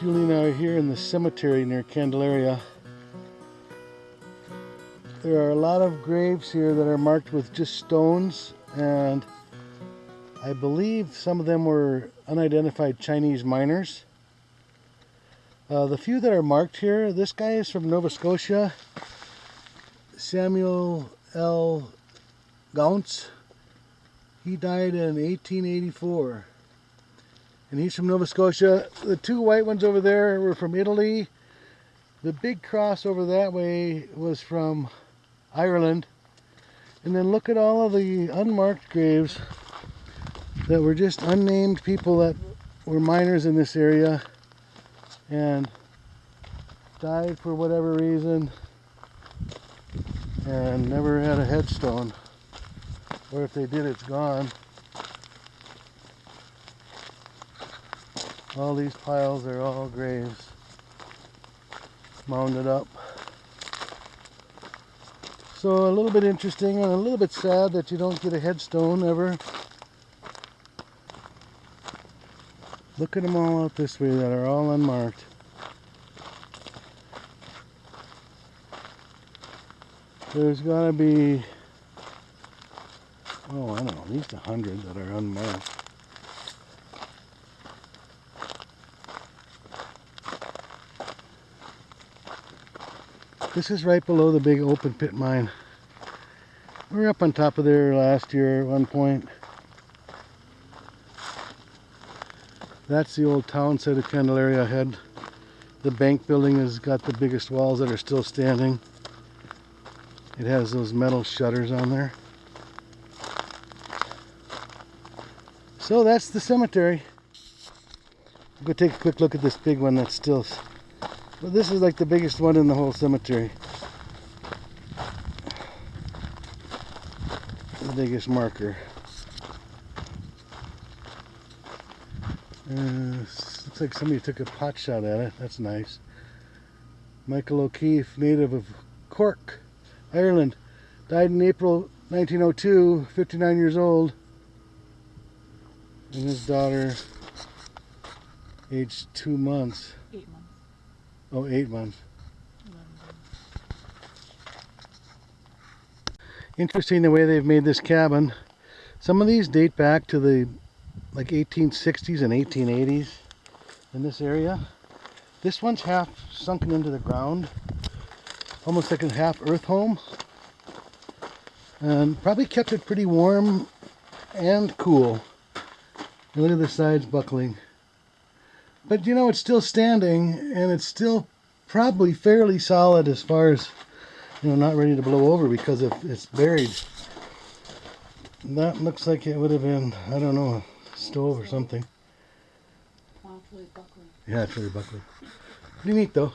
Julie and I are here in the cemetery near Candelaria. There are a lot of graves here that are marked with just stones and I believe some of them were unidentified Chinese miners. Uh, the few that are marked here, this guy is from Nova Scotia, Samuel L. Gaunce. He died in 1884 and he's from Nova Scotia. The two white ones over there were from Italy. The big cross over that way was from Ireland. And then look at all of the unmarked graves that were just unnamed people that were miners in this area and died for whatever reason and never had a headstone. Or if they did, it's gone. All these piles are all graves mounded up. So a little bit interesting and a little bit sad that you don't get a headstone ever. Look at them all out this way that are all unmarked. There's gotta be, oh I don't know, at least a hundred that are unmarked. This is right below the big open pit mine. We were up on top of there last year at one point. That's the old town site of Candelaria ahead. The bank building has got the biggest walls that are still standing. It has those metal shutters on there. So that's the cemetery. I'll go take a quick look at this big one that's still but this is like the biggest one in the whole cemetery. The biggest marker. Uh, looks like somebody took a pot shot at it. That's nice. Michael O'Keefe, native of Cork, Ireland. Died in April 1902, 59 years old. And his daughter, aged two months. Months. Oh, eight months. Interesting the way they've made this cabin. Some of these date back to the like 1860s and 1880s in this area. This one's half sunken into the ground. Almost like a half earth home. And probably kept it pretty warm and cool. And look at the sides buckling. But you know, it's still standing and it's still probably fairly solid as far as, you know, not ready to blow over because if it's buried. That looks like it would have been, I don't know, a stove or something. Wow, it's really buckling. Yeah, it's really buckling. Pretty neat though.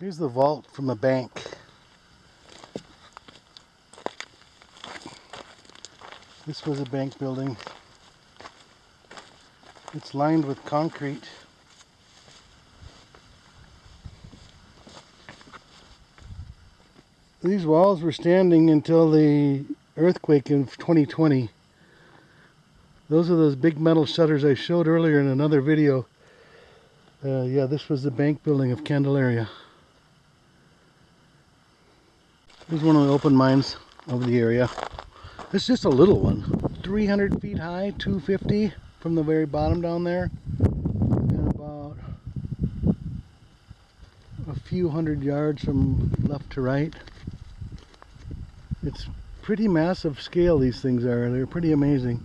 Here's the vault from the bank. This was a bank building. It's lined with concrete. These walls were standing until the earthquake in 2020. Those are those big metal shutters I showed earlier in another video. Uh, yeah, this was the bank building of Candelaria. Here's one of the open mines of the area. It's just a little one. 300 feet high, 250 from the very bottom down there. And about a few hundred yards from left to right. It's pretty massive scale these things are. They're pretty amazing.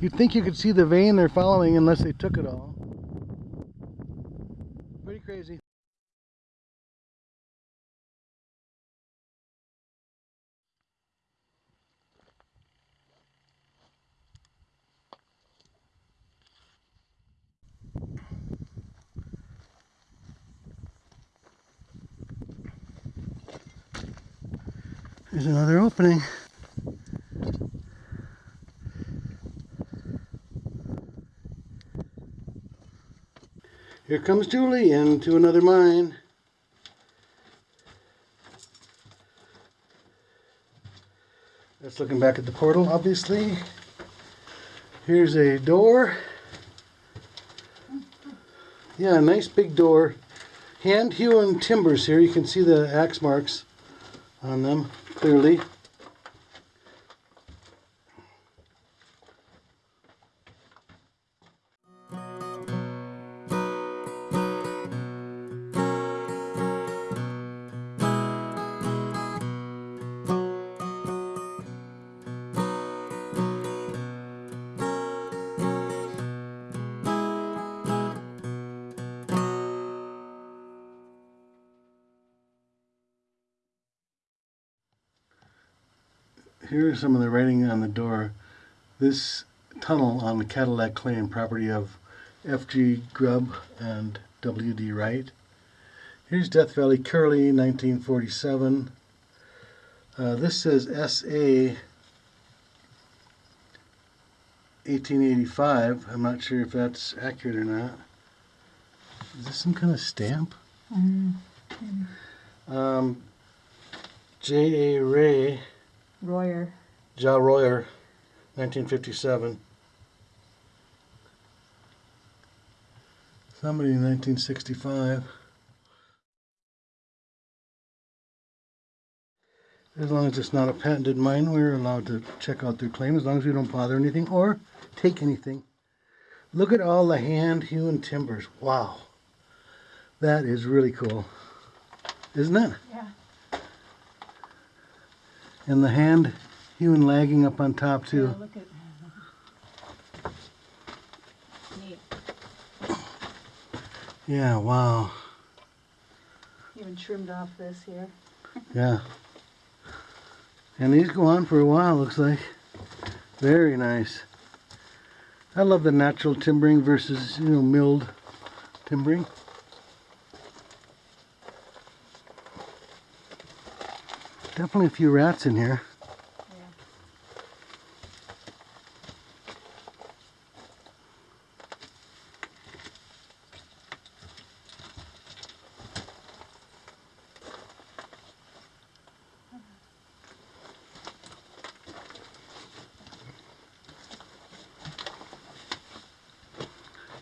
You'd think you could see the vein they're following unless they took it all. Pretty crazy. There's another opening. Here comes Julie into another mine. That's looking back at the portal, obviously. Here's a door. Yeah, a nice big door. Hand hewn timbers here. You can see the axe marks on them clearly. Here is some of the writing on the door. This tunnel on the Cadillac Claim, property of F.G. Grubb and W.D. Wright. Here's Death Valley Curly, 1947. Uh, this says S.A. 1885. I'm not sure if that's accurate or not. Is this some kind of stamp? Um, J.A. Ray. Royer. Ja Royer, 1957. Somebody in 1965. As long as it's not a patented mine, we're allowed to check out their claim as long as we don't bother anything or take anything. Look at all the hand hewn timbers. Wow. That is really cool. Isn't it? Yeah. And the hand hewn lagging up on top too. Yeah, look at. Neat. Yeah, wow. Even trimmed off this here. Yeah. And these go on for a while, looks like. Very nice. I love the natural timbering versus, you know, milled timbering. Definitely a few rats in here.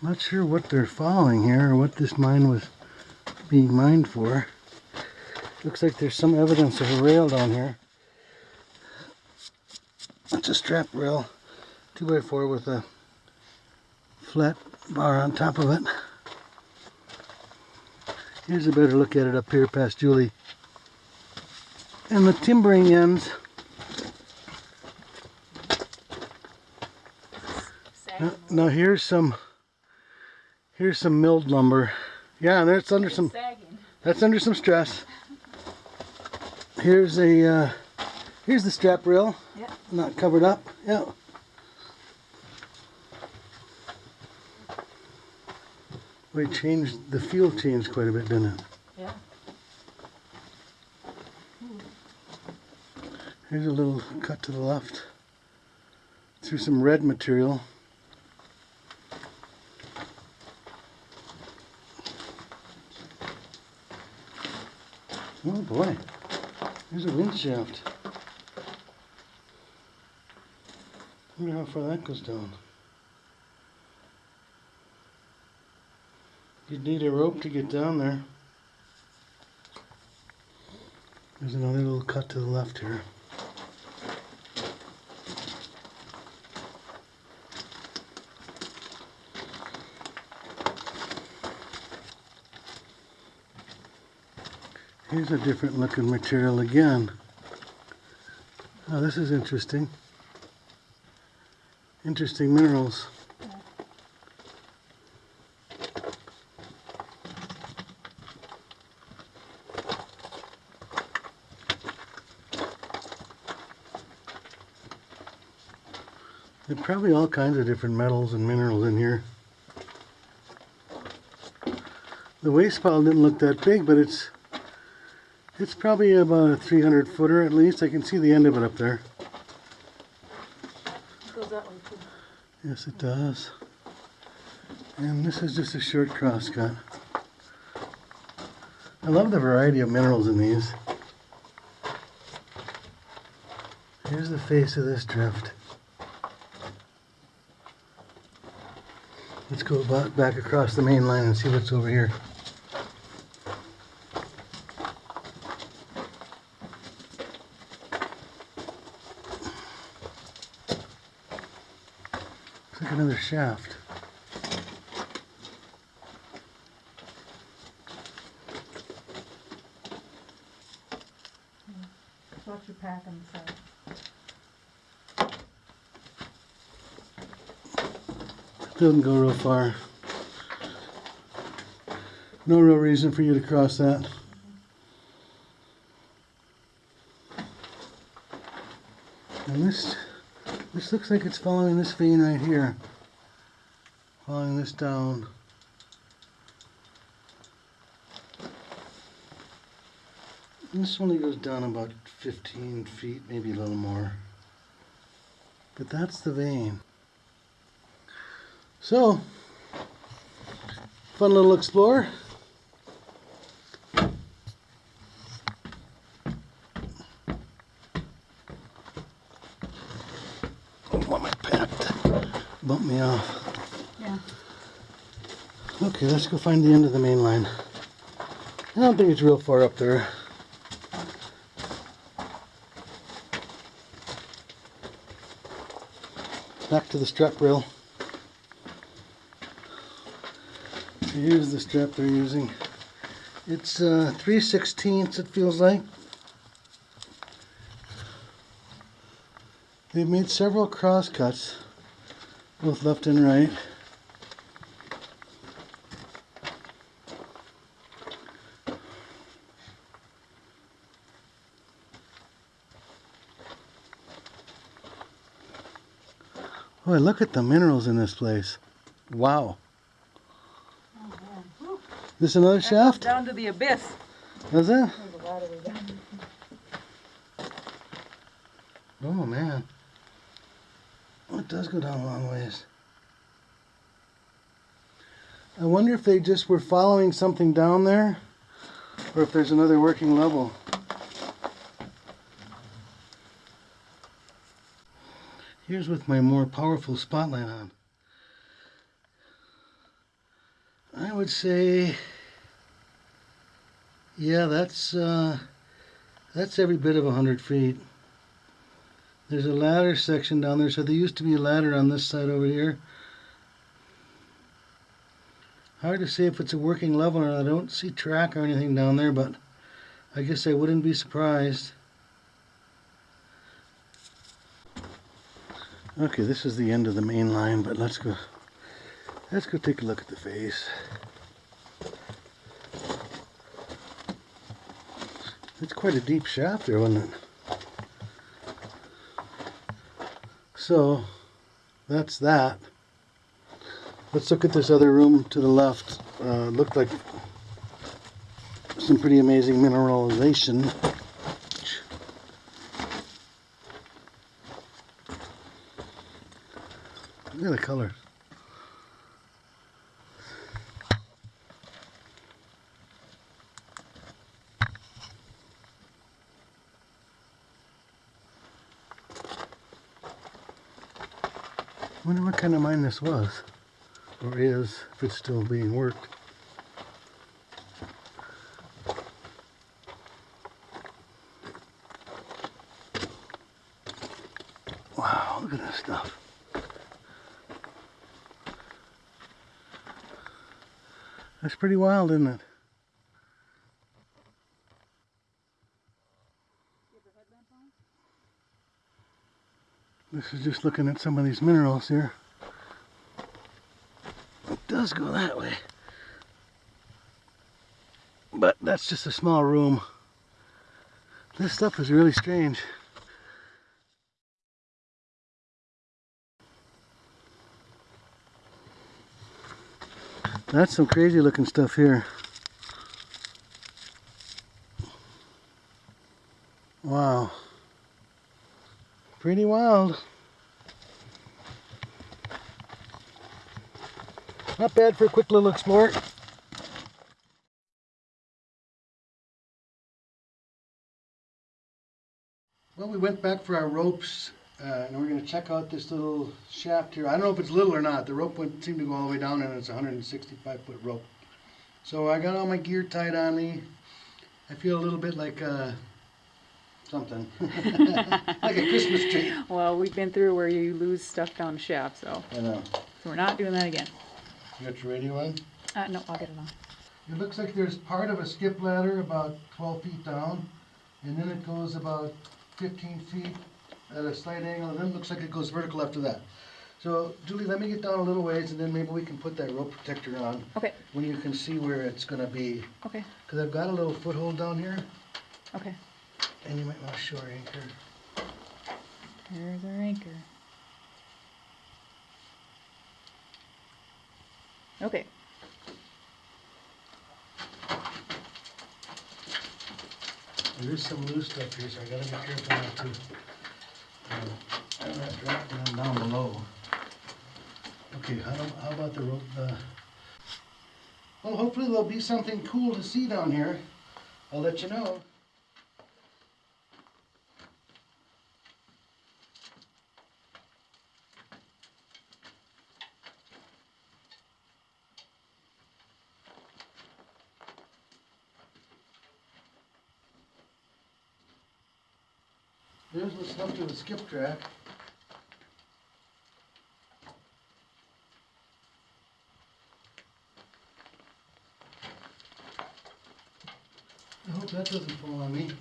Not sure what they're following here or what this mine was being mined for. Looks like there's some evidence of a rail down here. It's a strap rail, 2x4 with a flat bar on top of it. Here's a better look at it up here past Julie. And the timbering ends. Now, now here's some here's some milled lumber. Yeah, and that's under some Sagging. that's under some stress. Here's a uh, here's the strap rail, Yep. not covered up. Yeah. We changed the feel changed quite a bit, didn't it? Yeah. Here's a little cut to the left through some red material. Oh boy, there's a wind shaft. wonder how far that goes down. You'd need a rope to get down there. There's another little cut to the left here. Here's a different looking material again. Oh, this is interesting. Interesting minerals. There are probably all kinds of different metals and minerals in here. The waste pile didn't look that big, but it's it's probably about a 300 footer at least. I can see the end of it up there. It goes that way too. Yes, it does. And this is just a short crosscut. I love the variety of minerals in these. Here's the face of this drift. Let's go back across the main line and see what's over here. Looks like another shaft. Watch your pack on the. Doesn't go real far. No real reason for you to cross that. And this, this looks like it's following this vein right here. Following this down. And This only goes down about 15 feet, maybe a little more. But that's the vein. So, fun little explore. My bump me off. Okay, let's go find the end of the main line. I don't think it's real far up there. Back to the strap rail. Here's the strap they're using. It's uh, 3 16ths it feels like. They've made several cross cuts, both left and right. Boy, look at the minerals in this place. Wow. Oh, man. This another That shaft? Down to the abyss. Is that? There's a lot of it. Oh man. Oh, it does go down a long ways. I wonder if they just were following something down there or if there's another working level. Here's with my more powerful spotlight on. I would say yeah, that's uh, that's every bit of a hundred feet. There's a ladder section down there, so there used to be a ladder on this side over here. Hard to say if it's a working level or not. I don't see track or anything down there, but I guess I wouldn't be surprised. Okay, this is the end of the main line, but let's go let's go take a look at the face. It's quite a deep shaft there, wasn't it? So, that's that. Let's look at this other room to the left. Uh, looked like some pretty amazing mineralization. Look at the colors. wonder what kind of mine this was, or is, if it's still being worked. Wow, look at this stuff. That's pretty wild, isn't it? This is just looking at some of these minerals here. Does go that way. But that's just a small room. This stuff is really strange. That's some crazy looking stuff here. Wow. Pretty wild. Not bad for a quick little explore. Well, we went back for our ropes, uh, and we're gonna check out this little shaft here. I don't know if it's little or not. The rope went, seemed to go all the way down, and it's a hundred and sixty-five foot rope. So I got all my gear tied on me. I feel a little bit like, uh, something. Like a Christmas tree. Well, we've been through where you lose stuff down the shaft, so, I know. so we're not doing that again. You got your radio on? Uh, no, I'll get it on. It looks like there's part of a skip ladder about twelve feet down, and then it goes about fifteen feet at a slight angle, and then it looks like it goes vertical after that. So Julie, let me get down a little ways, and then maybe we can put that rope protector on, Okay, when you can see where it's gonna be. okay, Cause I've got a little foothold down here, okay. and you might wanna shore anchor. There's our anchor. Okay, There is some loose stuff here, so I gotta be careful not to, uh, have that drop down down below. Okay, how, how about the rope, uh, well, hopefully there'll be something cool to see down here. I'll let you know. Left of the skip track. I hope that doesn't fall on me.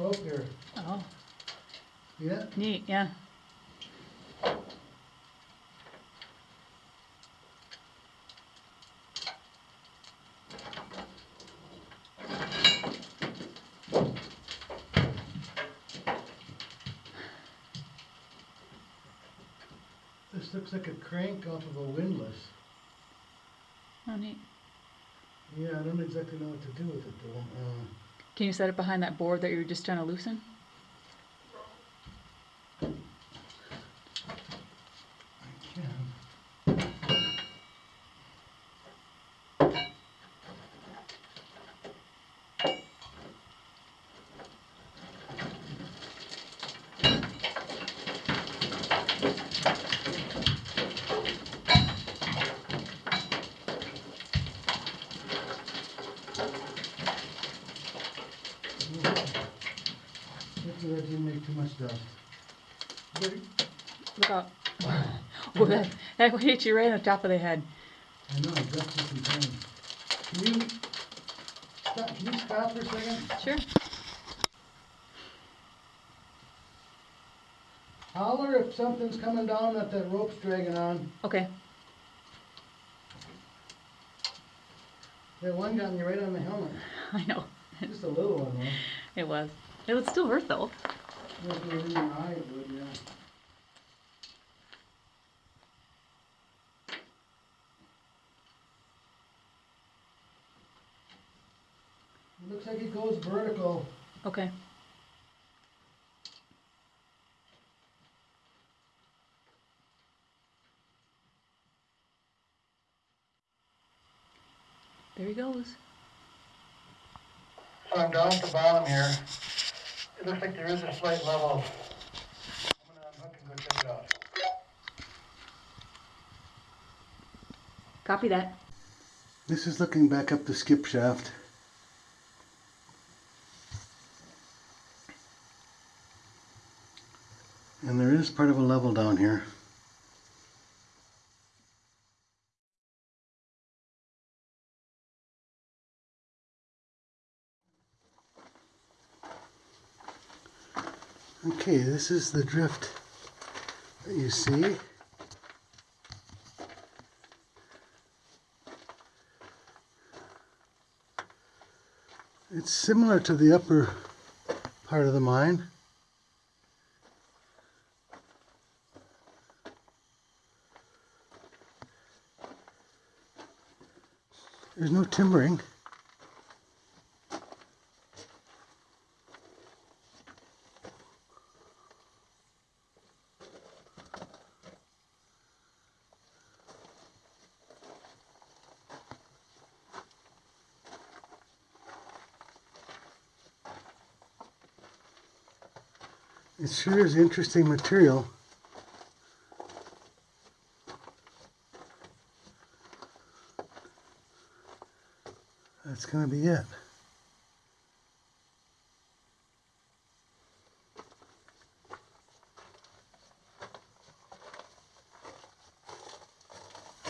Rope here. oh, Yeah, neat, yeah. this looks like a crank off of a windlass. Oh, neat. Yeah, I don't exactly know what to do with it though. Uh, Can you set it behind that board that you were just trying to loosen? I can. Hopefully that didn't make too much dust. Ready? Look out. Oh, that, that hit you right on the top of the head. I know, dust is insane. Can you stop, can you stop for a second? Sure. Holler if something's coming down that that rope's dragging on. Okay, That one got me right on the helmet. I know. Just a little one, though. It was. It would still hurt though. If it was in your eye, would, yeah. It looks like it goes vertical. Okay. There he goes. So I'm down at the bottom here. It looks like there is a slight level. I'm gonna unhook and go check it out. Copy that. This is looking back up the skip shaft. And there is part of a level down here. Okay, this is the drift that you see. It's similar to the upper part of the mine. There's no timbering. It sure is interesting material. That's gonna be it.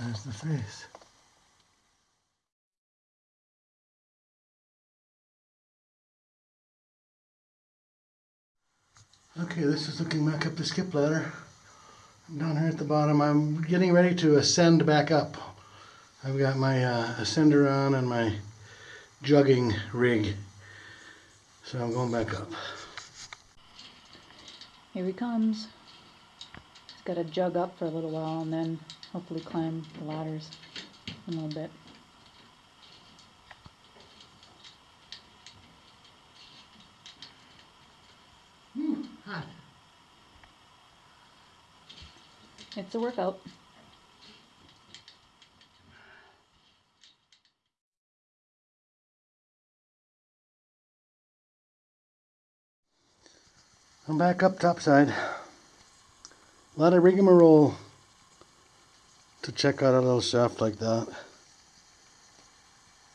There's the face. Okay, this is looking back up the skip ladder. Down here at the bottom, I'm getting ready to ascend back up. I've got my uh, ascender on and my jugging rig. So I'm going back up. Here he comes. He's got to jug up for a little while and then hopefully climb the ladders a little bit. Hot. It's a workout. I'm back up topside. A lot of rigmarole to check out a little shaft like that.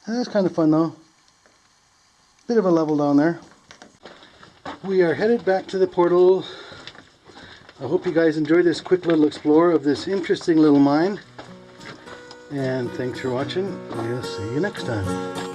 That's kind of fun though. Bit of a level down there. We are headed back to the portal. I hope you guys enjoyed this quick little explore of this interesting little mine. And thanks for watching. We'll see you next time.